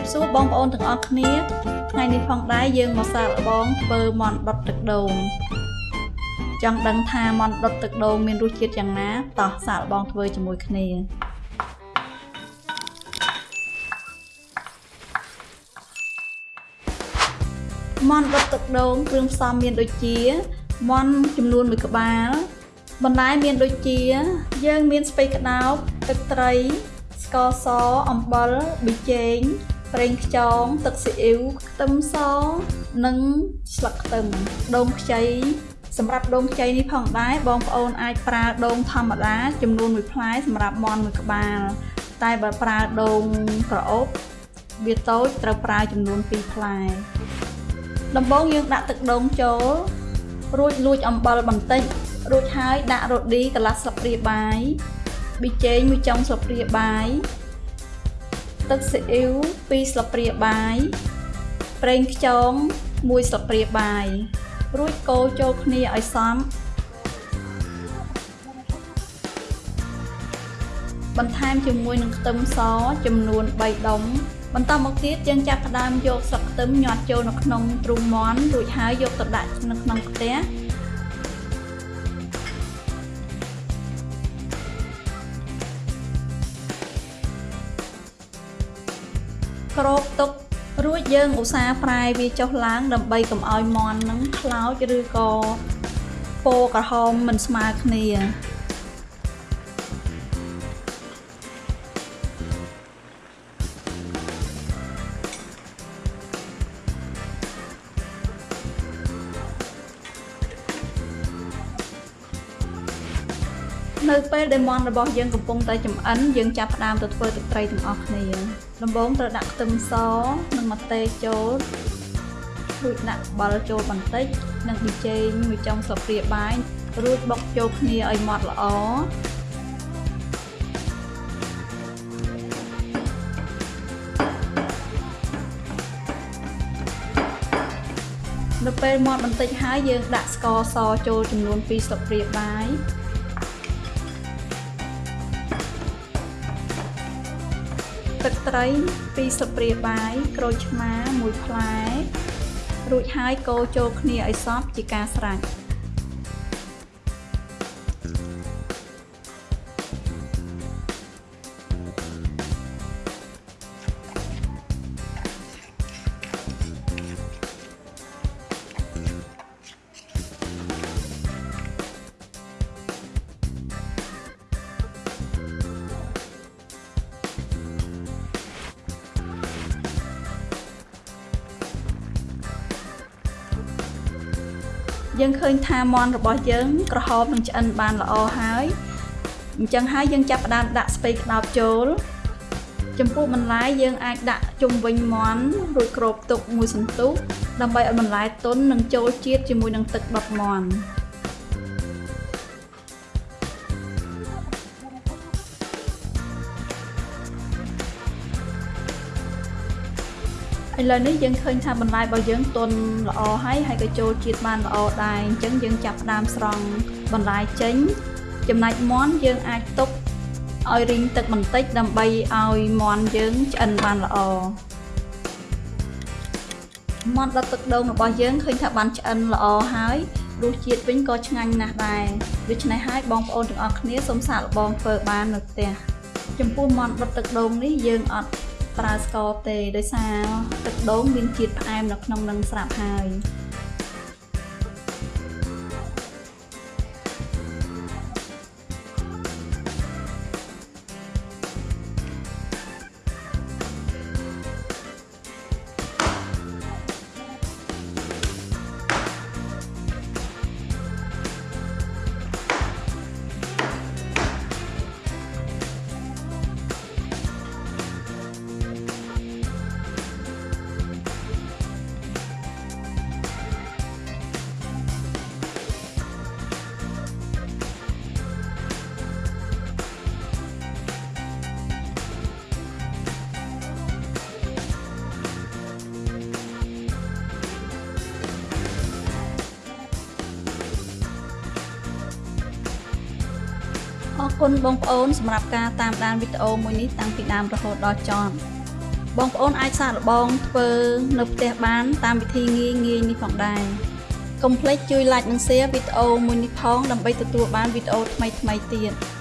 រាបសួរបងប្អូនទាំងអស់គ្នាថ្ងៃនេះផងដែរយើងមកសាកល្បងធ្វើមាន់ដុតទឹកដូងចង់ដឹងថាមាន់ដុតទឹកដូងមានរសជាតិយ៉ាងណាតោះសាកល្បងធ្វើជាមួយគ្នាមាន់ដុតទឹកដូងគ្រឿងផ្សំមានដូចជាមាន់ចំនួន1ក្បាលបន្លែមានដូចជា យើងមានស្ពៃក្តោបទឹកត្រីស្ករសអំបិលប៊ីចេង ប្រេងខ្យងទឹកស៊ីអ៊ីវខ្ទឹមសនិងស្លឹកខ្ទឹមដូងខ្ចីសម្រាប់ដូងខ្ចីនេះផងដែរបងប្អូនអាចប្រើដូងធម្មតាចំនួន1ផ្លែសម្រាប់មាន់មួយក្បាលតែបើប្រើដូងក្រអូបវាតូចត្រូវប្រើចំនួន2ផ្លែដំបូងយើងដាក់ទឹកដូងចូលរួចលួចអំបិលបន្តិចរួចហើយដាក់រ៉ូឌីកន្លះស្លាបព្រាបាយប៊ីចេងមួយចុងស្លាបព្រាបាយ ទឹកស៊ីអ៊ីវ2ស្លាបព្រាបាយប្រេងខ្យង1ស្លាបព្រាបាយរួចកូរចូលគ្នាឲ្យសព្វបន្ថែមជាមួយនឹងខ្ទឹមសចំនួន3ដុំបន្តមកទៀតយើងចាប់ផ្ដើមយកស្លឹកខ្ទឹមញាត់ចូលនៅក្នុងទ្រូងមាន់រួចហើយយកទៅដាក់នៅក្នុងខ្ទះ គ្របទុករួចយើងឧស្សាហ៍ប្រែវាចុះឡើងដើម្បីកុំឲ្យមាន់នឹងខ្លោចឬក៏ពណ៌ក្រហមមិនស្មើគ្នា នៅពេលដែលមាន់របស់យើងកំពុងតែចម្អិនយើងចាប់ផ្ដើមទៅធ្វើទឹកត្រីទាំងអស់គ្នាដំបូងត្រូវដាក់ខ្ទឹមសនិងម្ទេសចូលរួចដាក់អំបិលចូលបន្តិចនិងប៊ីចេងមួយចុងស្លាបព្រាបាយរួចបុកចូលគ្នាឲ្យម៉ត់ល្អនៅពេលមាត់បន្តិចហើយយើងដាក់ស្ករសចូលចំនួន2ស្លាបព្រាបាយ ទឹកត្រី2ស្លាបព្រាបាយក្រូចឆ្មា1ផ្លែ រួចហើយកូរចូលគ្នាឲ្យសព្វជាការស្រេច យើងឃើញថាមាន់របស់យើងក្រហមនឹងឆ្អិនបានល្អហើយអញ្ចឹងហើយយើងចាប់ផ្ដើមដាក់ស្ពៃក្តោបចូល ចំពោះបន្លែយើងអាចដាក់ជុំវិញមាន់រួចគ្របទុកមួយសន្ទុះដើម្បីឲ្យបន្លែទន់និងចូលជាតិជាមួយនឹងទឹកដុតមាន់ ឥឡូវនេះយើងឃើញថាបន្លែរបស់យើងទន់ល្អហើយហើយក៏ចូលជាតិបានល្អដែរអញ្ចឹងយើងចាប់ផ្ដើមស្រង់បន្លែចេញ ចំណែកមាន់យើងអាចទុកឲ្យរីងទឹកបន្តិចដើម្បីឲ្យមាន់យើងឆ្អិនបានល្អមាន់ដុតទឹកដូងរបស់យើងឃើញថាបានឆ្អិនល្អហើយរសជាតិវិញក៏ឆ្ងាញ់ណាស់ដែរដូច្នេះហើយបងប្អូនទាំងអស់គ្នាសូមសាកល្បងធ្វើបាននៅផ្ទះចំពោះមាន់ដុតទឹកដូងនេះយើងអត់ ប្រើស្ករទេដោយសារទឹកដូងមានជាតិផ្អែមនៅក្នុងនឹងស្រាប់ហើយ គុណបងប្អូនសម្រាប់ការតាមដានវីដេអូមួយនេះតាំងពីដើមរហូតដល់ចប់បងប្អូនអាចសាកល្បងធ្វើនៅផ្ទះបាន តាមវិធីងាយងាយនេះផងដែរកុំភ្លេចជួយ like និង share វីដេអូមួយនេះផងដើម្បីទទួលបានវីដេអូថ្មីៗទៀត។